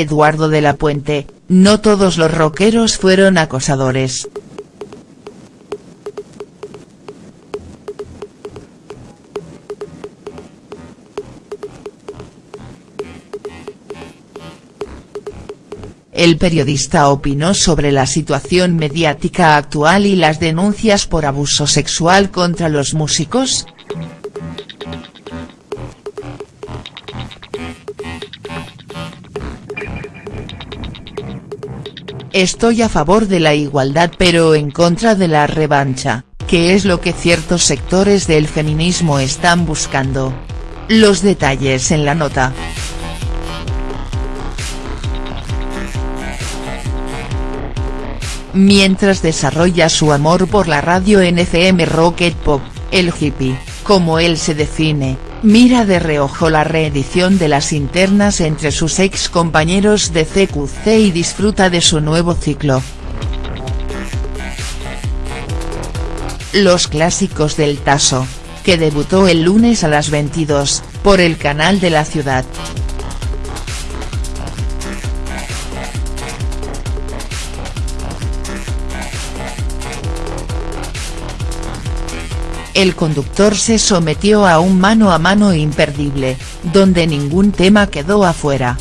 Eduardo de la Puente, no todos los rockeros fueron acosadores. El periodista opinó sobre la situación mediática actual y las denuncias por abuso sexual contra los músicos. Estoy a favor de la igualdad pero en contra de la revancha, que es lo que ciertos sectores del feminismo están buscando. Los detalles en la nota. mientras desarrolla su amor por la radio NFM Rocket Pop, el hippie, como él se define, mira de reojo la reedición de las internas entre sus ex compañeros de CQC y disfruta de su nuevo ciclo. Los clásicos del Taso, que debutó el lunes a las 22, por el canal de la ciudad. El conductor se sometió a un mano a mano imperdible, donde ningún tema quedó afuera.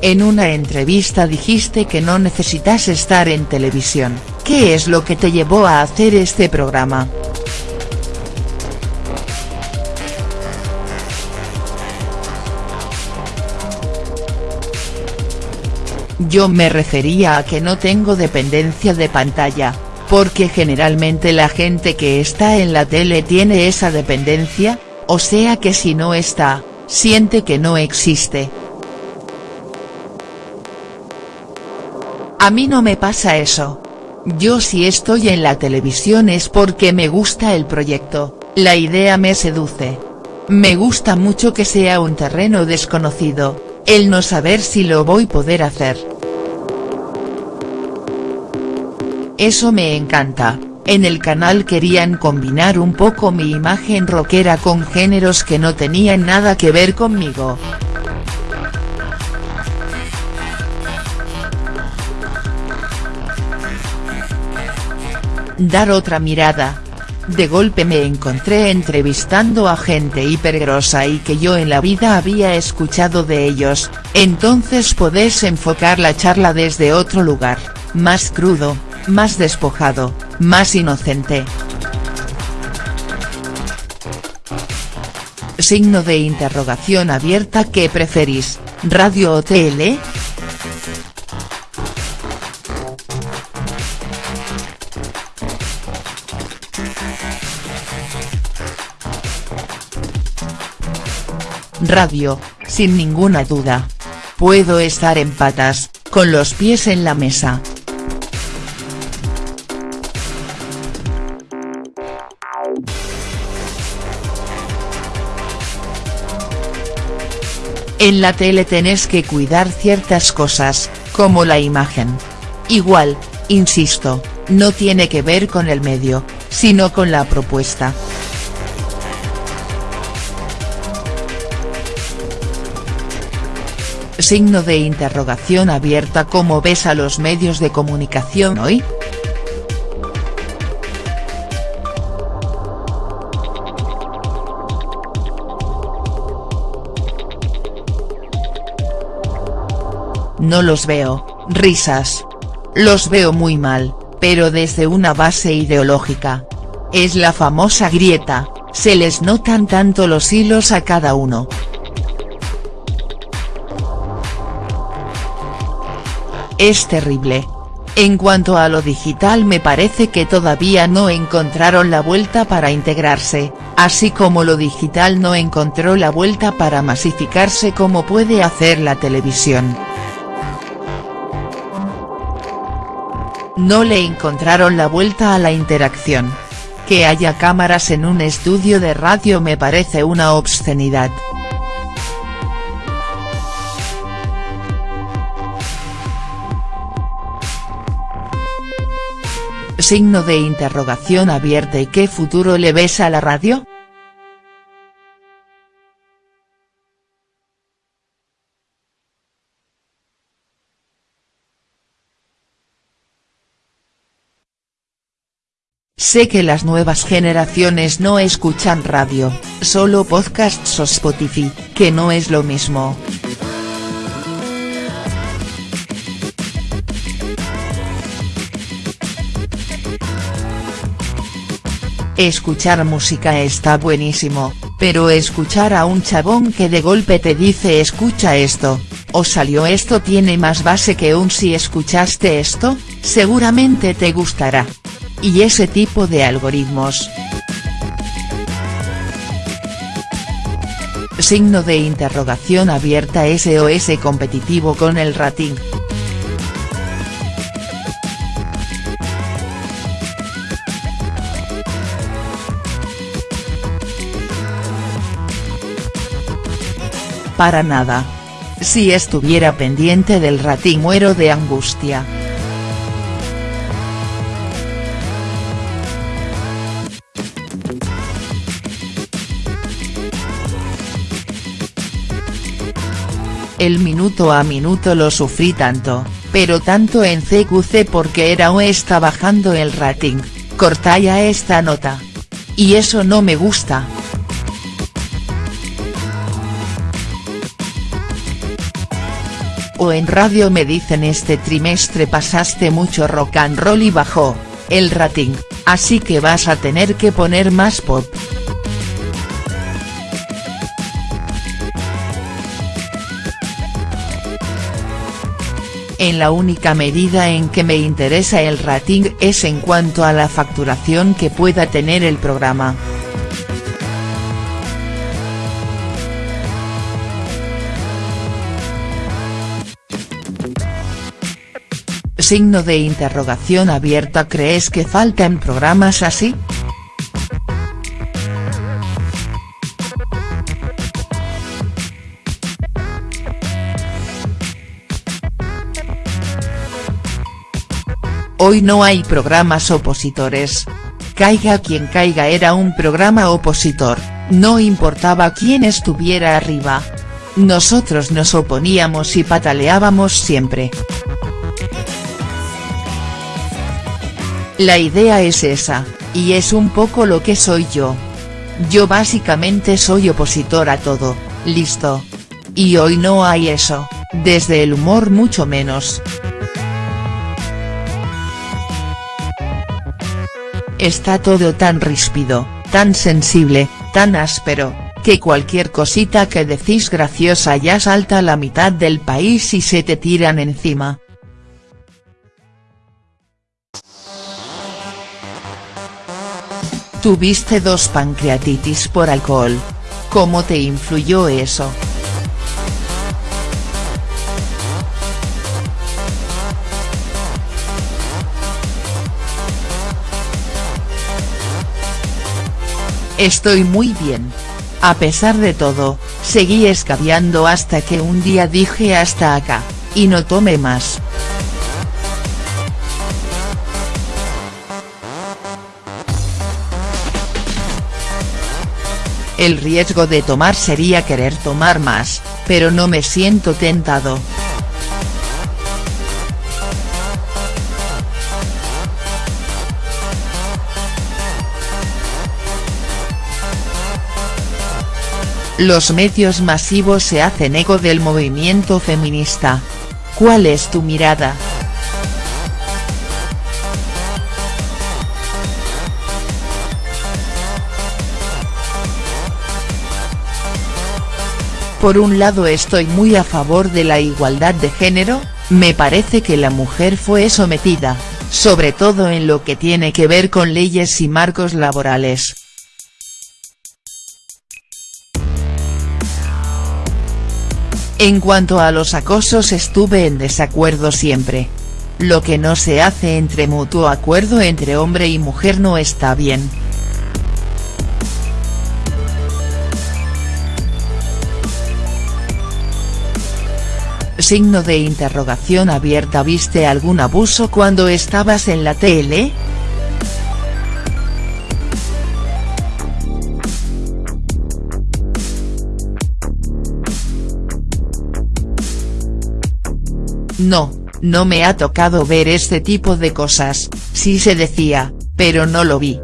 En una entrevista dijiste que no necesitas estar en televisión, ¿qué es lo que te llevó a hacer este programa?. Yo me refería a que no tengo dependencia de pantalla, porque generalmente la gente que está en la tele tiene esa dependencia, o sea que si no está, siente que no existe. A mí no me pasa eso. Yo si estoy en la televisión es porque me gusta el proyecto, la idea me seduce. Me gusta mucho que sea un terreno desconocido, el no saber si lo voy poder hacer. Eso me encanta, en el canal querían combinar un poco mi imagen rockera con géneros que no tenían nada que ver conmigo. Dar otra mirada, de golpe me encontré entrevistando a gente hipergrosa y que yo en la vida había escuchado de ellos, entonces podés enfocar la charla desde otro lugar, más crudo, más despojado, más inocente. Signo de interrogación abierta ¿Qué preferís, radio o tele?. Radio, sin ninguna duda. Puedo estar en patas, con los pies en la mesa. En la tele tenés que cuidar ciertas cosas, como la imagen. Igual, insisto, no tiene que ver con el medio, sino con la propuesta. Signo de interrogación abierta ¿Cómo ves a los medios de comunicación hoy?. No los veo, risas. Los veo muy mal, pero desde una base ideológica. Es la famosa grieta, se les notan tanto los hilos a cada uno. Es terrible. En cuanto a lo digital me parece que todavía no encontraron la vuelta para integrarse, así como lo digital no encontró la vuelta para masificarse como puede hacer la televisión. No le encontraron la vuelta a la interacción. Que haya cámaras en un estudio de radio me parece una obscenidad. Signo de interrogación abierta ¿y qué futuro le ves a la radio?. Sé que las nuevas generaciones no escuchan radio, solo podcasts o Spotify, que no es lo mismo. Escuchar música está buenísimo, pero escuchar a un chabón que de golpe te dice escucha esto, o salió esto tiene más base que un si escuchaste esto, seguramente te gustará. Y ese tipo de algoritmos. Signo de interrogación abierta SOS competitivo con el rating. Para nada. Si estuviera pendiente del rating muero de angustia. El minuto a minuto lo sufrí tanto, pero tanto en CQC porque era o está bajando el rating, corta ya esta nota. Y eso no me gusta. En radio me dicen este trimestre pasaste mucho rock and roll y bajó, el rating, así que vas a tener que poner más pop. En la única medida en que me interesa el rating es en cuanto a la facturación que pueda tener el programa. Signo de interrogación abierta ¿Crees que faltan programas así?. Hoy no hay programas opositores. Caiga quien caiga era un programa opositor, no importaba quién estuviera arriba. Nosotros nos oponíamos y pataleábamos siempre. La idea es esa, y es un poco lo que soy yo. Yo básicamente soy opositor a todo, listo. Y hoy no hay eso, desde el humor mucho menos. Está todo tan ríspido, tan sensible, tan áspero, que cualquier cosita que decís graciosa ya salta a la mitad del país y se te tiran encima. Tuviste dos pancreatitis por alcohol. ¿Cómo te influyó eso?. Estoy muy bien. A pesar de todo, seguí escabeando hasta que un día dije hasta acá, y no tomé más. El riesgo de tomar sería querer tomar más, pero no me siento tentado. Los medios masivos se hacen eco del movimiento feminista. ¿Cuál es tu mirada?. Por un lado estoy muy a favor de la igualdad de género, me parece que la mujer fue sometida, sobre todo en lo que tiene que ver con leyes y marcos laborales. En cuanto a los acosos estuve en desacuerdo siempre. Lo que no se hace entre mutuo acuerdo entre hombre y mujer no está bien. Signo de interrogación abierta ¿Viste algún abuso cuando estabas en la tele?. No, no me ha tocado ver este tipo de cosas, sí se decía, pero no lo vi.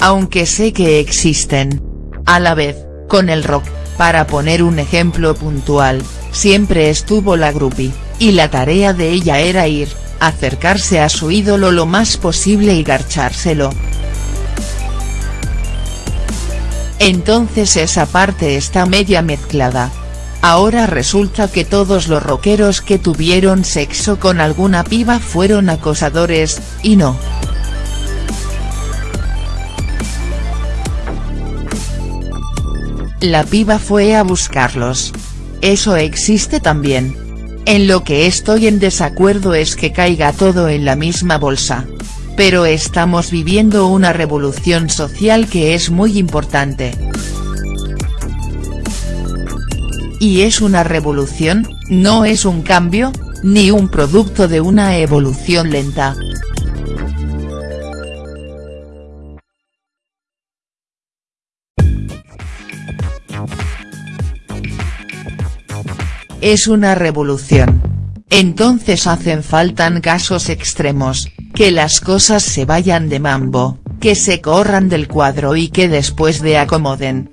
Aunque sé que existen. A la vez, con el rock, para poner un ejemplo puntual, siempre estuvo la groupie, y la tarea de ella era ir, acercarse a su ídolo lo más posible y garchárselo. Entonces esa parte está media mezclada. Ahora resulta que todos los rockeros que tuvieron sexo con alguna piba fueron acosadores, y no. La piba fue a buscarlos. Eso existe también. En lo que estoy en desacuerdo es que caiga todo en la misma bolsa. Pero estamos viviendo una revolución social que es muy importante. Y es una revolución, no es un cambio, ni un producto de una evolución lenta. Es una revolución. Entonces hacen faltan casos extremos, que las cosas se vayan de mambo, que se corran del cuadro y que después de acomoden.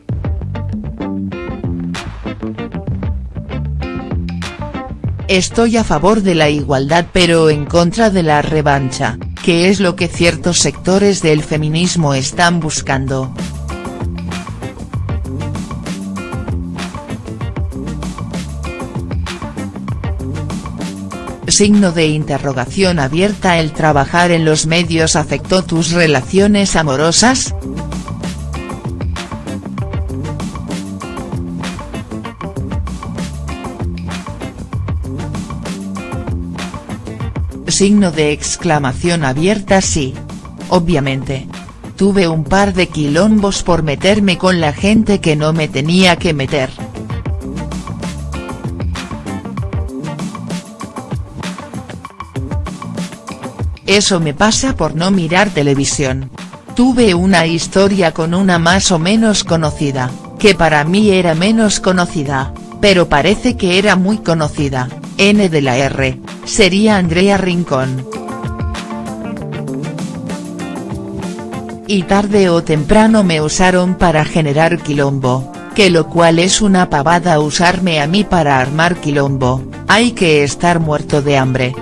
Estoy a favor de la igualdad pero en contra de la revancha, que es lo que ciertos sectores del feminismo están buscando. Signo de interrogación abierta ¿El trabajar en los medios afectó tus relaciones amorosas?. Signo de exclamación abierta sí. Obviamente. Tuve un par de quilombos por meterme con la gente que no me tenía que meter. Eso me pasa por no mirar televisión. Tuve una historia con una más o menos conocida, que para mí era menos conocida, pero parece que era muy conocida, N de la R, sería Andrea Rincón. Y tarde o temprano me usaron para generar quilombo, que lo cual es una pavada usarme a mí para armar quilombo, hay que estar muerto de hambre.